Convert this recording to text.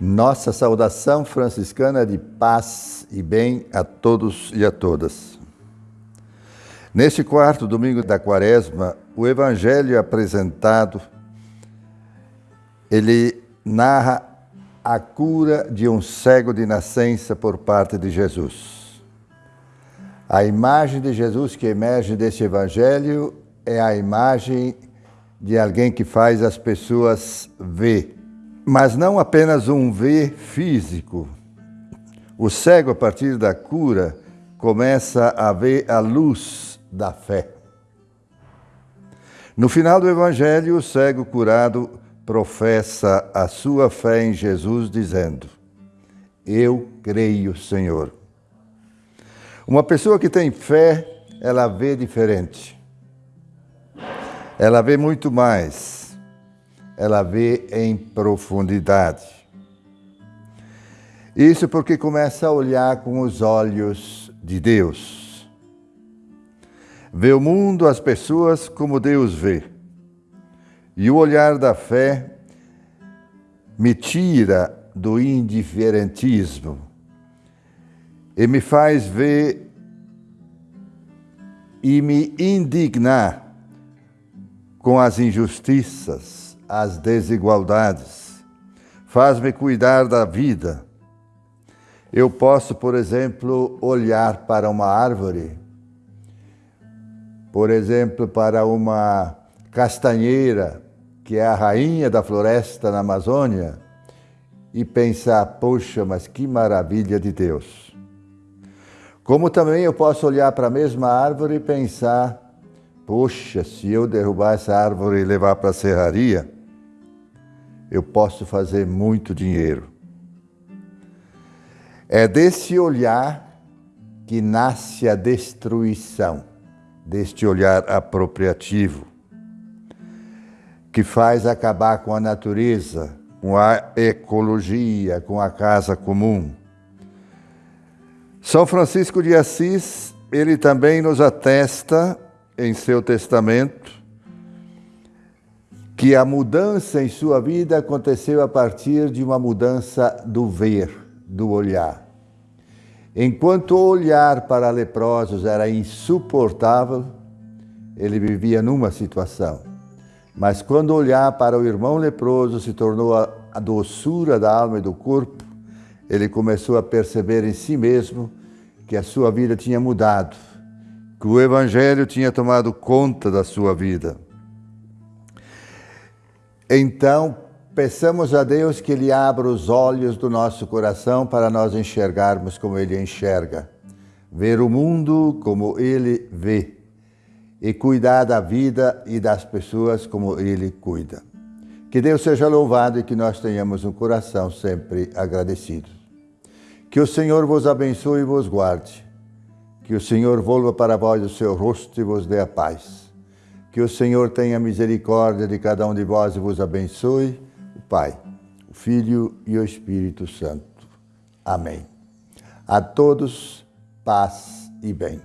Nossa saudação franciscana de paz e bem a todos e a todas. Neste quarto domingo da quaresma, o evangelho apresentado, ele narra a cura de um cego de nascença por parte de Jesus. A imagem de Jesus que emerge deste evangelho é a imagem de alguém que faz as pessoas ver mas não apenas um ver físico. O cego, a partir da cura, começa a ver a luz da fé. No final do Evangelho, o cego curado professa a sua fé em Jesus, dizendo: Eu creio, Senhor. Uma pessoa que tem fé, ela vê diferente. Ela vê muito mais ela vê em profundidade. Isso porque começa a olhar com os olhos de Deus. Vê o mundo, as pessoas como Deus vê. E o olhar da fé me tira do indiferentismo e me faz ver e me indignar com as injustiças, as desigualdades, faz-me cuidar da vida. Eu posso, por exemplo, olhar para uma árvore, por exemplo, para uma castanheira, que é a rainha da floresta na Amazônia, e pensar, poxa, mas que maravilha de Deus. Como também eu posso olhar para a mesma árvore e pensar, poxa, se eu derrubar essa árvore e levar para a serraria, eu posso fazer muito dinheiro. É desse olhar que nasce a destruição, deste olhar apropriativo, que faz acabar com a natureza, com a ecologia, com a casa comum. São Francisco de Assis, ele também nos atesta em seu testamento que a mudança em sua vida aconteceu a partir de uma mudança do ver, do olhar. Enquanto o olhar para leprosos era insuportável, ele vivia numa situação. Mas quando olhar para o irmão leproso se tornou a, doçura da alma e do corpo, ele começou a perceber em si mesmo que a sua vida tinha mudado, que o Evangelho tinha tomado conta da sua vida. Então, peçamos a Deus que Ele abra os olhos do nosso coração para nós enxergarmos como Ele enxerga, ver o mundo como Ele vê e cuidar da vida e das pessoas como Ele cuida. Que Deus seja louvado e que nós tenhamos um coração sempre agradecido. Que o Senhor vos abençoe e vos guarde. Que o Senhor volva para vós o seu rosto e vos dê a paz. Que o Senhor tenha misericórdia de cada um de vós e vos abençoe, o Pai, o Filho e o Espírito Santo. Amém. A todos, paz e bem.